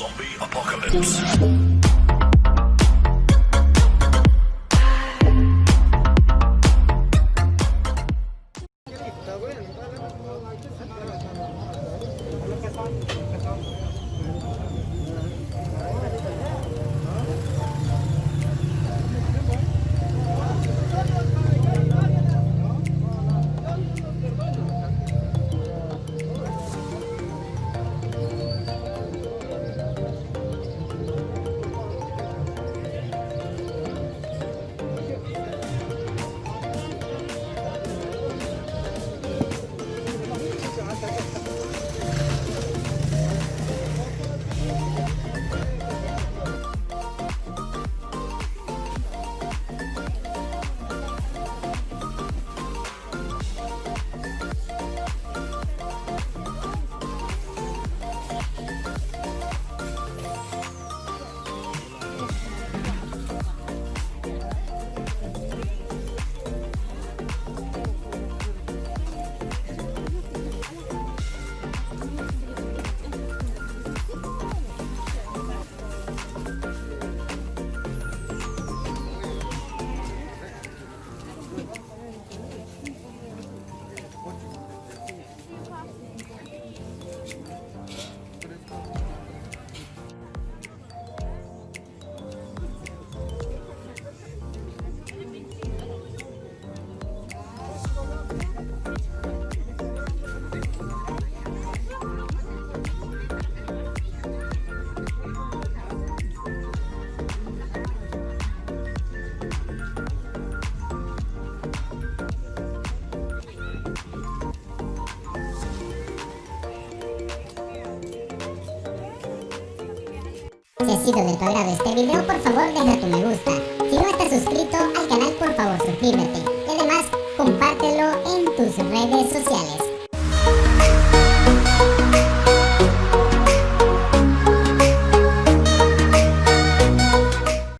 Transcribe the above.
Zombie apocalypse. Si ha sido de tu agrado este video, por favor deja tu me gusta. Si no estás suscrito al canal, por favor suscríbete. Y además, compártelo en tus redes sociales.